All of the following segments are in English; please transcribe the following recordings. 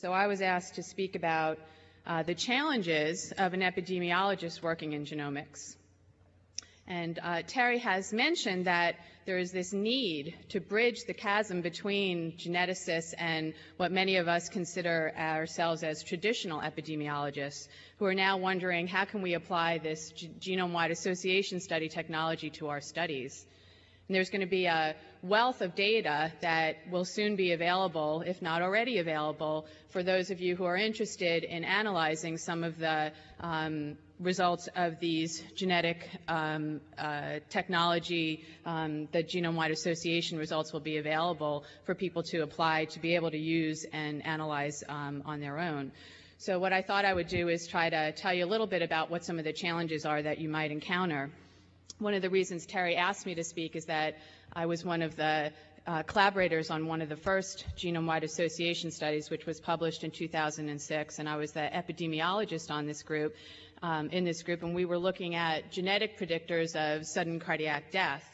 So I was asked to speak about uh, the challenges of an epidemiologist working in genomics. And uh, Terry has mentioned that there is this need to bridge the chasm between geneticists and what many of us consider ourselves as traditional epidemiologists, who are now wondering how can we apply this genome-wide association study technology to our studies. And there's going to be a wealth of data that will soon be available, if not already available, for those of you who are interested in analyzing some of the um, results of these genetic um, uh, technology, um, the genome-wide association results will be available for people to apply to be able to use and analyze um, on their own. So what I thought I would do is try to tell you a little bit about what some of the challenges are that you might encounter one of the reasons Terry asked me to speak is that I was one of the uh, collaborators on one of the first genome-wide association studies, which was published in 2006, and I was the epidemiologist on this group, um, in this group, and we were looking at genetic predictors of sudden cardiac death.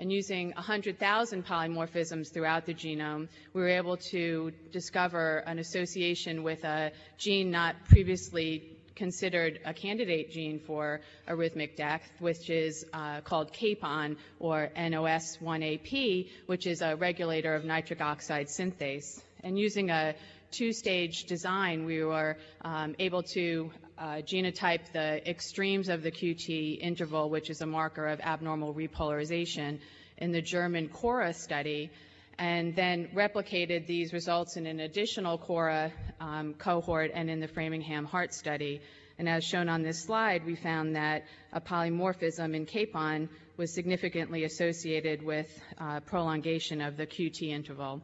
And using 100,000 polymorphisms throughout the genome, we were able to discover an association with a gene not previously considered a candidate gene for arrhythmic death, which is uh, called CAPON or NOS1AP, which is a regulator of nitric oxide synthase. And using a two-stage design, we were um, able to uh, genotype the extremes of the QT interval, which is a marker of abnormal repolarization, in the German KORA study, and then replicated these results in an additional KORA um, cohort and in the Framingham Heart Study. And as shown on this slide, we found that a polymorphism in capon was significantly associated with uh, prolongation of the QT interval.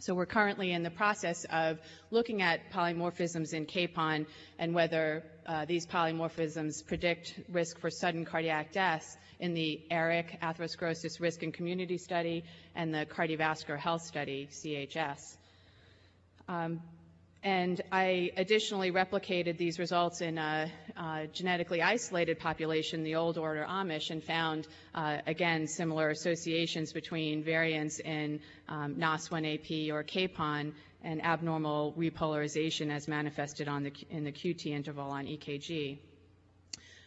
So we're currently in the process of looking at polymorphisms in capon and whether uh, these polymorphisms predict risk for sudden cardiac death in the ARIC atherosclerosis risk and community study and the cardiovascular health study, CHS. Um, and I additionally replicated these results in a, a, genetically isolated population, the old order Amish, and found, uh, again, similar associations between variants in um, NOS1AP or CAPON and abnormal repolarization as manifested the, in the QT interval on EKG.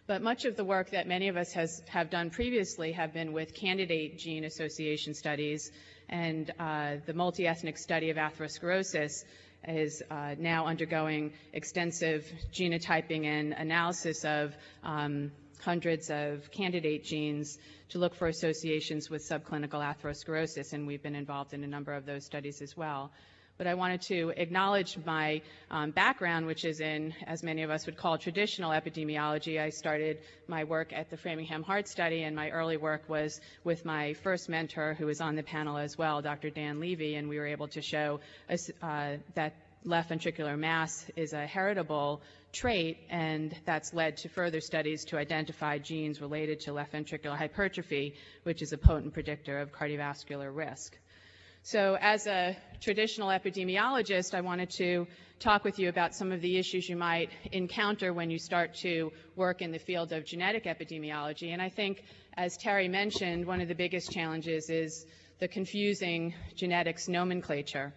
But much of the work that many of us has, have done previously have been with candidate gene association studies, and uh, the multi-ethnic study of atherosclerosis is uh, now undergoing extensive genotyping and analysis of um, hundreds of candidate genes to look for associations with subclinical atherosclerosis, and we've been involved in a number of those studies as well but I wanted to acknowledge my um, background, which is in, as many of us would call, traditional epidemiology. I started my work at the Framingham Heart Study, and my early work was with my first mentor, who was on the panel as well, Dr. Dan Levy, and we were able to show uh, that left ventricular mass is a heritable trait, and that's led to further studies to identify genes related to left ventricular hypertrophy, which is a potent predictor of cardiovascular risk. So as a traditional epidemiologist, I wanted to talk with you about some of the issues you might encounter when you start to work in the field of genetic epidemiology. And I think, as Terry mentioned, one of the biggest challenges is the confusing genetics nomenclature.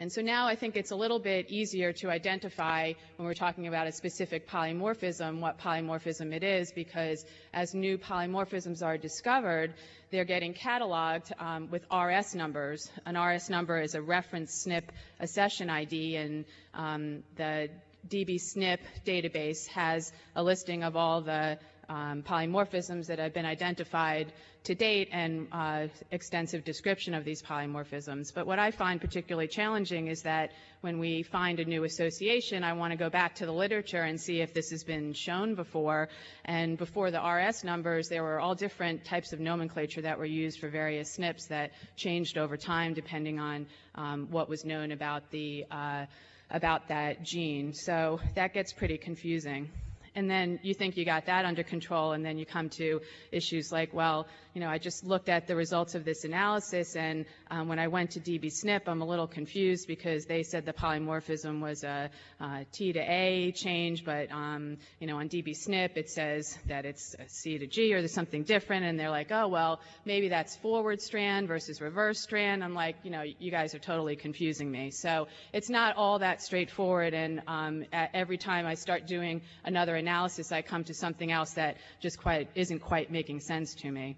And so now I think it's a little bit easier to identify when we're talking about a specific polymorphism what polymorphism it is because as new polymorphisms are discovered, they're getting cataloged um, with RS numbers. An RS number is a reference SNP accession ID and um, the DBSNP database has a listing of all the um, polymorphisms that have been identified to date and uh, extensive description of these polymorphisms. But what I find particularly challenging is that when we find a new association, I want to go back to the literature and see if this has been shown before. And before the RS numbers, there were all different types of nomenclature that were used for various SNPs that changed over time depending on um, what was known about the uh, about that gene. So that gets pretty confusing and then you think you got that under control, and then you come to issues like, well, you know, I just looked at the results of this analysis, and um, when I went to DBSNP, I'm a little confused because they said the polymorphism was a, a T to A change, but um, you know on DBSNP it says that it's a C to G or there's something different, and they're like, oh well, maybe that's forward strand versus reverse strand. I'm like, you know, you guys are totally confusing me. So it's not all that straightforward, and um, every time I start doing another analysis, I come to something else that just quite isn't quite making sense to me.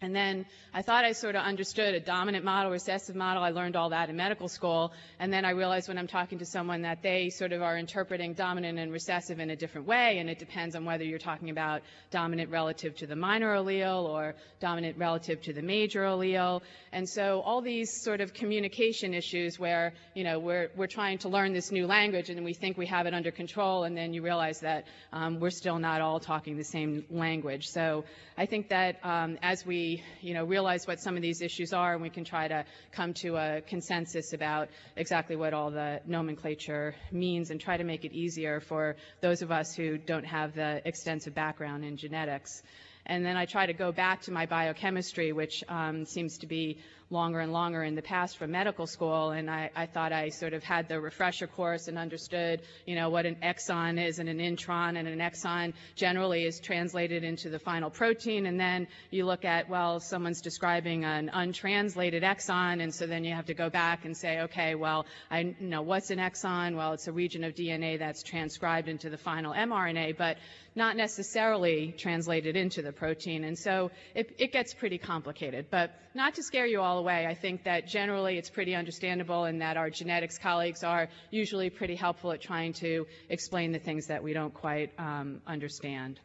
And then I thought I sort of understood a dominant model, recessive model. I learned all that in medical school. And then I realized when I'm talking to someone that they sort of are interpreting dominant and recessive in a different way. And it depends on whether you're talking about dominant relative to the minor allele or dominant relative to the major allele. And so all these sort of communication issues where, you know, we're, we're trying to learn this new language and we think we have it under control. And then you realize that um, we're still not all talking the same language. So I think that um, as we you know, realize what some of these issues are, and we can try to come to a consensus about exactly what all the nomenclature means and try to make it easier for those of us who don't have the extensive background in genetics. And then I try to go back to my biochemistry, which um, seems to be longer and longer in the past from medical school, and I, I thought I sort of had the refresher course and understood, you know, what an exon is and an intron, and an exon generally is translated into the final protein, and then you look at, well, someone's describing an untranslated exon, and so then you have to go back and say, okay, well, I you know what's an exon? Well, it's a region of DNA that's transcribed into the final mRNA, but not necessarily translated into the protein. And so it, it, gets pretty complicated. But not to scare you all away, I think that generally it's pretty understandable and that our genetics colleagues are usually pretty helpful at trying to explain the things that we don't quite um, understand.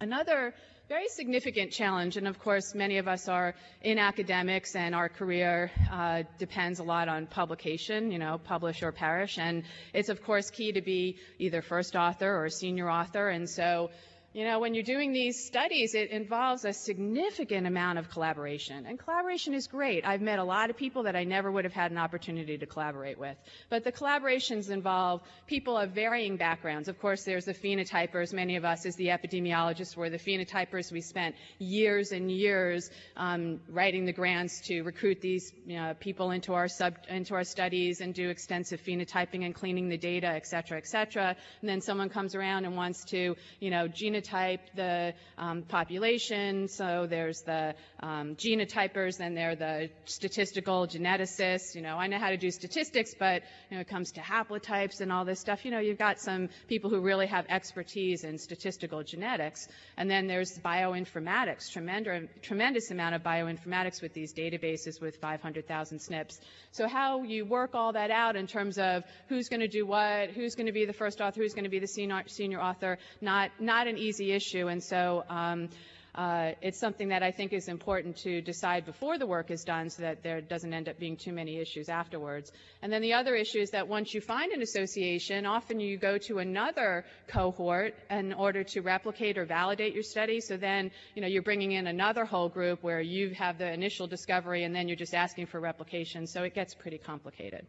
Another very significant challenge, and of course, many of us are in academics, and our career uh, depends a lot on publication, you know, publish or perish. And it's, of course, key to be either first author or senior author. And so you know, when you're doing these studies, it involves a significant amount of collaboration. And collaboration is great. I've met a lot of people that I never would have had an opportunity to collaborate with. But the collaborations involve people of varying backgrounds. Of course, there's the phenotypers. Many of us, as the epidemiologists, were the phenotypers. We spent years and years um, writing the grants to recruit these you know, people into our, sub, into our studies and do extensive phenotyping and cleaning the data, et cetera, et cetera. And then someone comes around and wants to, you know, genotype the um, population. So there's the um, genotypers, then there are the statistical geneticists. You know, I know how to do statistics, but you know, it comes to haplotypes and all this stuff. You know, you've got some people who really have expertise in statistical genetics. And then there's bioinformatics, tremendous, tremendous amount of bioinformatics with these databases with 500,000 SNPs. So how you work all that out in terms of who's going to do what, who's going to be the first author, who's going to be the senior, senior author, not, not an easy issue. And so um, uh, it's something that I think is important to decide before the work is done so that there doesn't end up being too many issues afterwards. And then the other issue is that once you find an association, often you go to another cohort in order to replicate or validate your study. So then, you know, you're bringing in another whole group where you have the initial discovery and then you're just asking for replication. So it gets pretty complicated.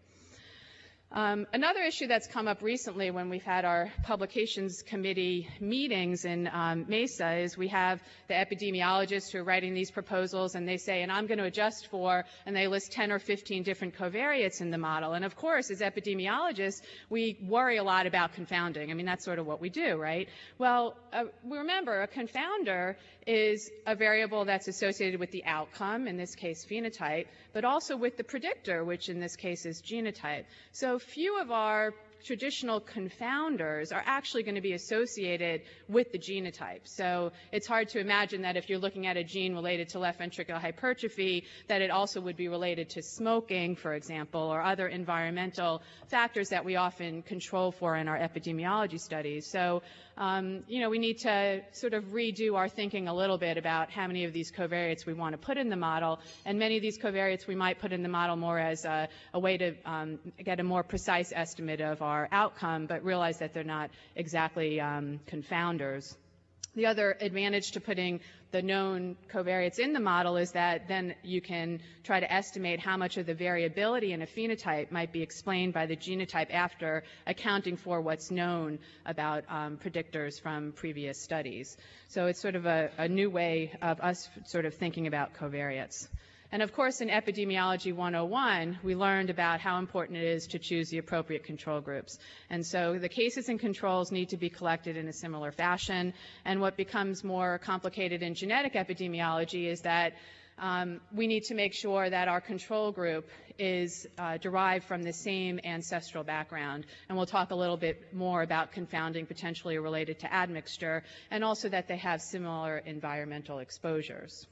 Um, another issue that's come up recently when we've had our publications committee meetings in um, Mesa is we have the epidemiologists who are writing these proposals and they say, and I'm going to adjust for, and they list 10 or 15 different covariates in the model. And of course, as epidemiologists, we worry a lot about confounding. I mean, that's sort of what we do, right? Well, uh, remember, a confounder is a variable that's associated with the outcome, in this case phenotype, but also with the predictor, which in this case is genotype. So few of our traditional confounders are actually going to be associated with the genotype. So it's hard to imagine that if you're looking at a gene related to left ventricular hypertrophy, that it also would be related to smoking, for example, or other environmental factors that we often control for in our epidemiology studies. So um, you know, we need to sort of redo our thinking a little bit about how many of these covariates we want to put in the model. And many of these covariates we might put in the model more as a, a way to um, get a more precise estimate of our outcome, but realize that they're not exactly um, confounders. The other advantage to putting the known covariates in the model is that then you can try to estimate how much of the variability in a phenotype might be explained by the genotype after accounting for what's known about um, predictors from previous studies. So it's sort of a, a new way of us sort of thinking about covariates. And of course, in Epidemiology 101, we learned about how important it is to choose the appropriate control groups. And so the cases and controls need to be collected in a similar fashion. And what becomes more complicated in genetic epidemiology is that um, we need to make sure that our control group is uh, derived from the same ancestral background. And we'll talk a little bit more about confounding potentially related to admixture, and also that they have similar environmental exposures.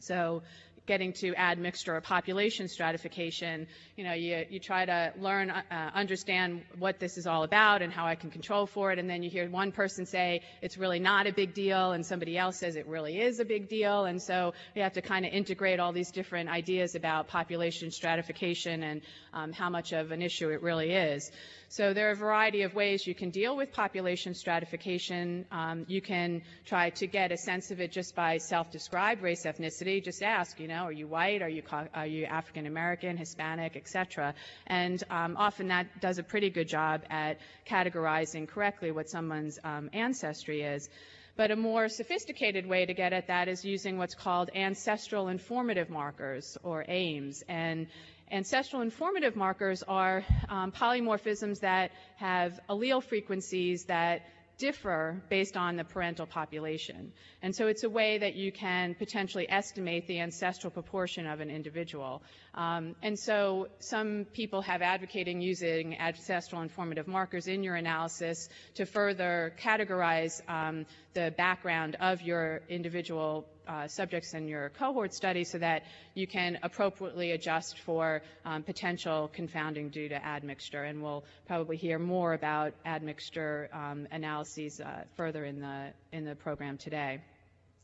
So getting to admixture or population stratification, you know, you, you try to learn, uh, understand what this is all about and how I can control for it, and then you hear one person say it's really not a big deal, and somebody else says it really is a big deal, and so we have to kind of integrate all these different ideas about population stratification and um, how much of an issue it really is. So there are a variety of ways you can deal with population stratification. Um, you can try to get a sense of it just by self-described race ethnicity. Just ask, you know, are you white? Are you, are you African American, Hispanic, etc. And um, often that does a pretty good job at categorizing correctly what someone's um, ancestry is. But a more sophisticated way to get at that is using what's called ancestral informative markers, or AIMs. And ancestral informative markers are um, polymorphisms that have allele frequencies that differ based on the parental population. And so it's a way that you can potentially estimate the ancestral proportion of an individual. Um, and so some people have advocating using ancestral informative markers in your analysis to further categorize um, the background of your individual uh, subjects in your cohort study so that you can appropriately adjust for um, potential confounding due to admixture. And we'll probably hear more about admixture um, analyses uh, further in the, in the program today.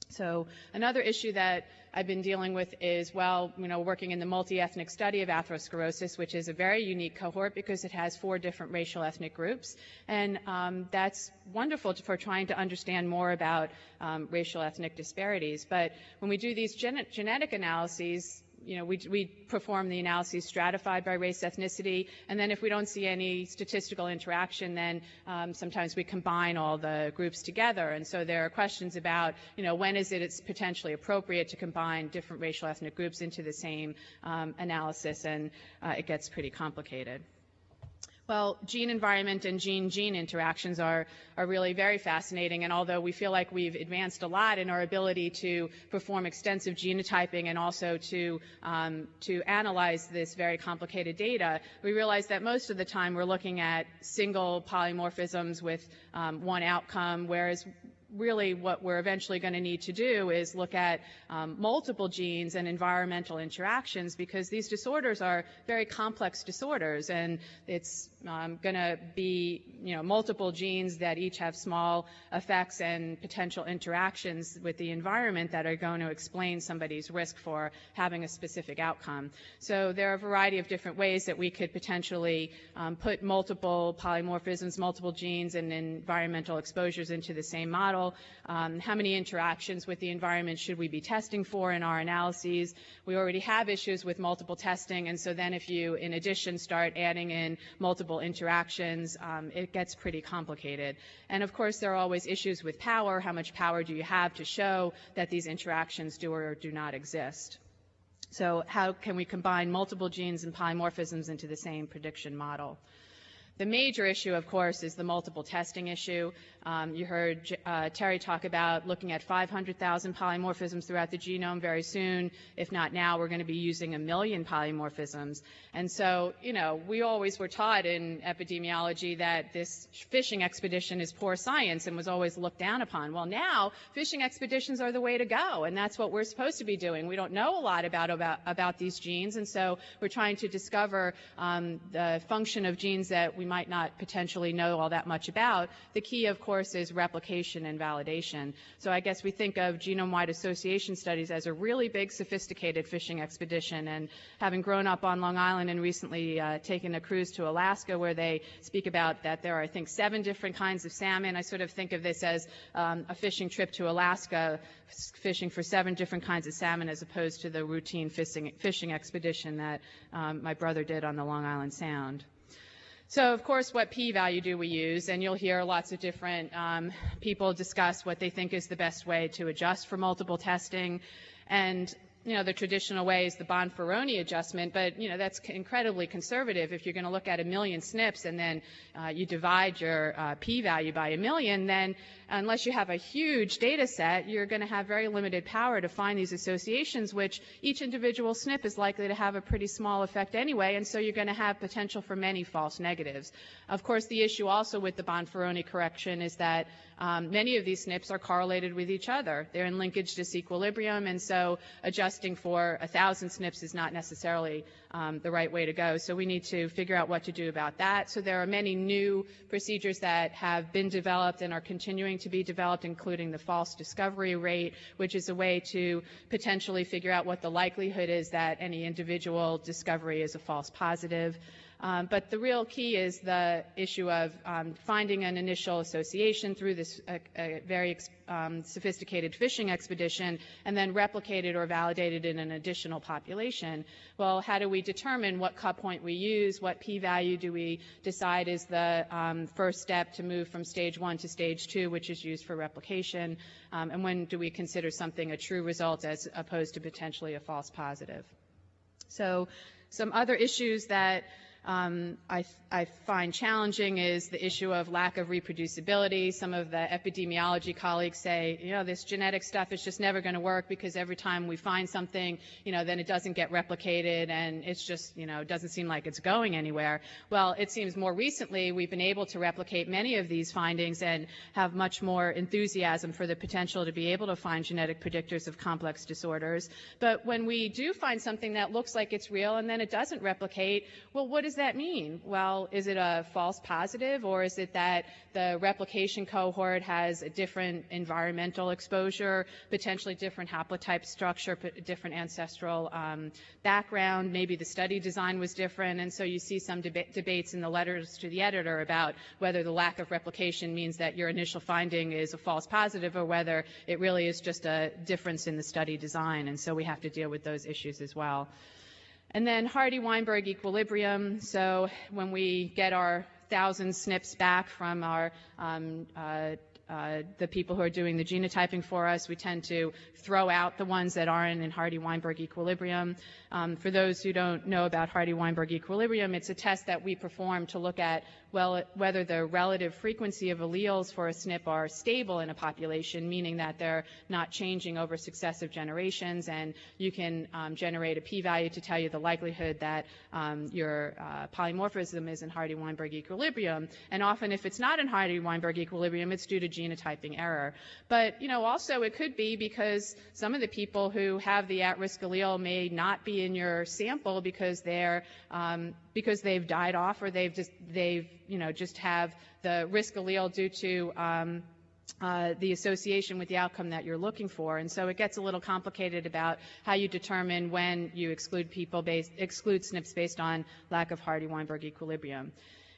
So another issue that I've been dealing with is, well, you know, working in the multi-ethnic study of atherosclerosis, which is a very unique cohort because it has four different racial ethnic groups. And um, that's wonderful for trying to understand more about um, racial ethnic disparities. But when we do these gen genetic analyses, you know, we, we perform the analyses stratified by race, ethnicity, and then if we don't see any statistical interaction, then um, sometimes we combine all the groups together. And so there are questions about, you know, when is it it's potentially appropriate to combine different racial ethnic groups into the same um, analysis, and uh, it gets pretty complicated. Well, gene environment and gene gene interactions are, are really very fascinating. And although we feel like we've advanced a lot in our ability to perform extensive genotyping and also to, um, to analyze this very complicated data, we realize that most of the time we're looking at single polymorphisms with um, one outcome, whereas really what we're eventually going to need to do is look at um, multiple genes and environmental interactions because these disorders are very complex disorders and it's um, going to be you know multiple genes that each have small effects and potential interactions with the environment that are going to explain somebody's risk for having a specific outcome. So there are a variety of different ways that we could potentially um, put multiple polymorphisms, multiple genes and environmental exposures into the same model um, how many interactions with the environment should we be testing for in our analyses? We already have issues with multiple testing, and so then if you, in addition, start adding in multiple interactions, um, it gets pretty complicated. And of course, there are always issues with power. How much power do you have to show that these interactions do or do not exist? So how can we combine multiple genes and polymorphisms into the same prediction model? The major issue, of course, is the multiple testing issue. Um, you heard uh, Terry talk about looking at 500,000 polymorphisms throughout the genome very soon. If not now, we're going to be using a million polymorphisms. And so, you know, we always were taught in epidemiology that this fishing expedition is poor science and was always looked down upon. Well, now fishing expeditions are the way to go, and that's what we're supposed to be doing. We don't know a lot about about, about these genes, and so we're trying to discover um, the function of genes that we might not potentially know all that much about. The key, of course, is replication and validation. So I guess we think of genome-wide association studies as a really big, sophisticated fishing expedition. And having grown up on Long Island and recently uh, taken a cruise to Alaska where they speak about that there are, I think, seven different kinds of salmon, I sort of think of this as um, a fishing trip to Alaska, fishing for seven different kinds of salmon as opposed to the routine fishing, fishing expedition that um, my brother did on the Long Island Sound. So, of course, what p-value do we use? And you'll hear lots of different um, people discuss what they think is the best way to adjust for multiple testing. And you know, the traditional way is the Bonferroni adjustment, but, you know, that's incredibly conservative. If you're going to look at a million SNPs and then uh, you divide your uh, p-value by a million, then unless you have a huge data set, you're going to have very limited power to find these associations, which each individual SNP is likely to have a pretty small effect anyway, and so you're going to have potential for many false negatives. Of course, the issue also with the Bonferroni correction is that um, many of these SNPs are correlated with each other. They're in linkage disequilibrium, and so adjusting for a thousand SNPs is not necessarily um, the right way to go. So we need to figure out what to do about that. So there are many new procedures that have been developed and are continuing to be developed, including the false discovery rate, which is a way to potentially figure out what the likelihood is that any individual discovery is a false positive. Um, but the real key is the issue of um, finding an initial association through this uh, uh, very um, sophisticated fishing expedition and then replicate it or validate it in an additional population. Well, how do we determine what cut point we use? What p-value do we decide is the um, first step to move from stage one to stage two, which is used for replication? Um, and when do we consider something a true result as opposed to potentially a false positive? So some other issues that um, I, I, find challenging is the issue of lack of reproducibility. Some of the epidemiology colleagues say, you know, this genetic stuff is just never going to work because every time we find something, you know, then it doesn't get replicated and it's just, you know, doesn't seem like it's going anywhere. Well, it seems more recently we've been able to replicate many of these findings and have much more enthusiasm for the potential to be able to find genetic predictors of complex disorders. But when we do find something that looks like it's real and then it doesn't replicate, well, what is that mean? Well, is it a false positive, or is it that the replication cohort has a different environmental exposure, potentially different haplotype structure, different ancestral um, background? Maybe the study design was different, and so you see some deba debates in the letters to the editor about whether the lack of replication means that your initial finding is a false positive or whether it really is just a difference in the study design, and so we have to deal with those issues as well. And then Hardy-Weinberg equilibrium. So when we get our thousand SNPs back from our um, uh, uh, the people who are doing the genotyping for us. We tend to throw out the ones that aren't in Hardy-Weinberg equilibrium. Um, for those who don't know about Hardy-Weinberg equilibrium, it's a test that we perform to look at well, whether the relative frequency of alleles for a SNP are stable in a population, meaning that they're not changing over successive generations, and you can um, generate a p-value to tell you the likelihood that um, your uh, polymorphism is in Hardy-Weinberg equilibrium. And often, if it's not in Hardy-Weinberg equilibrium, it's due to genotyping error. But you know, also it could be because some of the people who have the at-risk allele may not be in your sample because they're um, because they've died off or they've just they've you know just have the risk allele due to um, uh, the association with the outcome that you're looking for. And so it gets a little complicated about how you determine when you exclude people based, exclude SNPs based on lack of Hardy-Weinberg equilibrium.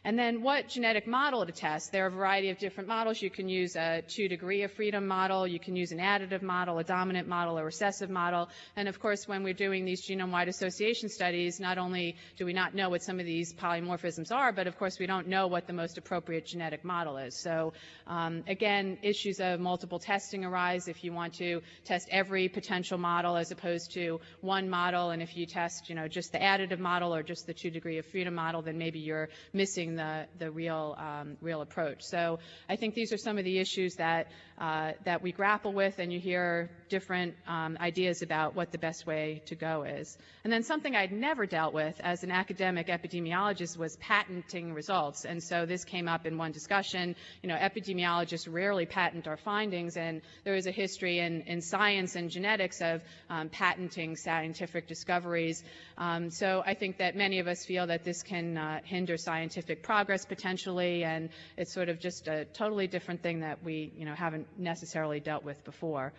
And then what genetic model to test? There are a variety of different models. You can use a two degree of freedom model, you can use an additive model, a dominant model, a recessive model. And of course, when we're doing these genome-wide association studies, not only do we not know what some of these polymorphisms are, but of course we don't know what the most appropriate genetic model is. So um, again, issues of multiple testing arise if you want to test every potential model as opposed to one model. And if you test, you know, just the additive model or just the two degree of freedom model, then maybe you're missing the, the real, um, real approach. So I think these are some of the issues that, uh, that we grapple with, and you hear different um, ideas about what the best way to go is. And then something I'd never dealt with as an academic epidemiologist was patenting results. And so this came up in one discussion. You know, epidemiologists rarely patent our findings, and there is a history in, in science and genetics of um, patenting scientific discoveries. Um, so I think that many of us feel that this can uh, hinder scientific scientific progress potentially, and it's sort of just a totally different thing that we, you know, haven't necessarily dealt with before.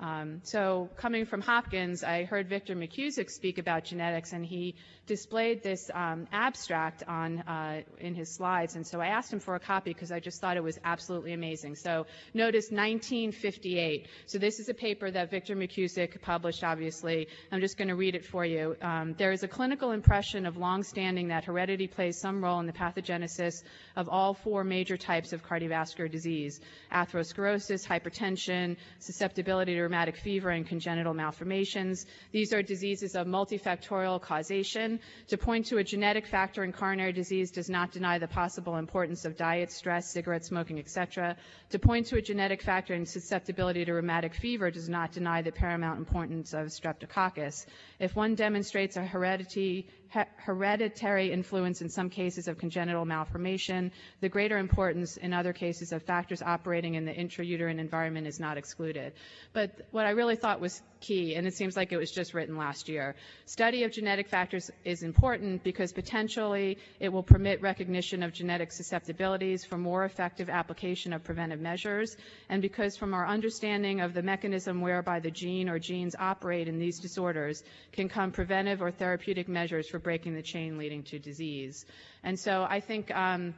Um, so coming from Hopkins, I heard Victor McKusick speak about genetics, and he displayed this um, abstract on uh, in his slides. And so I asked him for a copy because I just thought it was absolutely amazing. So notice 1958. So this is a paper that Victor McKusick published, obviously. I'm just going to read it for you. Um, there is a clinical impression of longstanding that heredity plays some role in the pathogenesis of all four major types of cardiovascular disease: atherosclerosis, hypertension, susceptibility to rheumatic fever and congenital malformations. These are diseases of multifactorial causation. To point to a genetic factor in coronary disease does not deny the possible importance of diet, stress, cigarette smoking, etc. To point to a genetic factor in susceptibility to rheumatic fever does not deny the paramount importance of streptococcus. If one demonstrates a heredity, hereditary influence in some cases of congenital malformation, the greater importance in other cases of factors operating in the intrauterine environment is not excluded. But what I really thought was key, and it seems like it was just written last year, study of genetic factors is important because potentially it will permit recognition of genetic susceptibilities for more effective application of preventive measures, and because from our understanding of the mechanism whereby the gene or genes operate in these disorders can come preventive or therapeutic measures for breaking the chain leading to disease. And so I think um,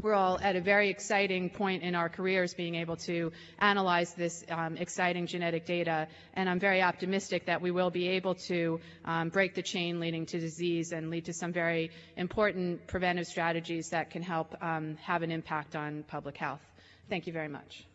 we're all at a very exciting point in our careers being able to analyze this um, exciting genetic data, and I'm very optimistic that we will be able to um, break the chain leading to disease and lead to some very important preventive strategies that can help um, have an impact on public health. Thank you very much.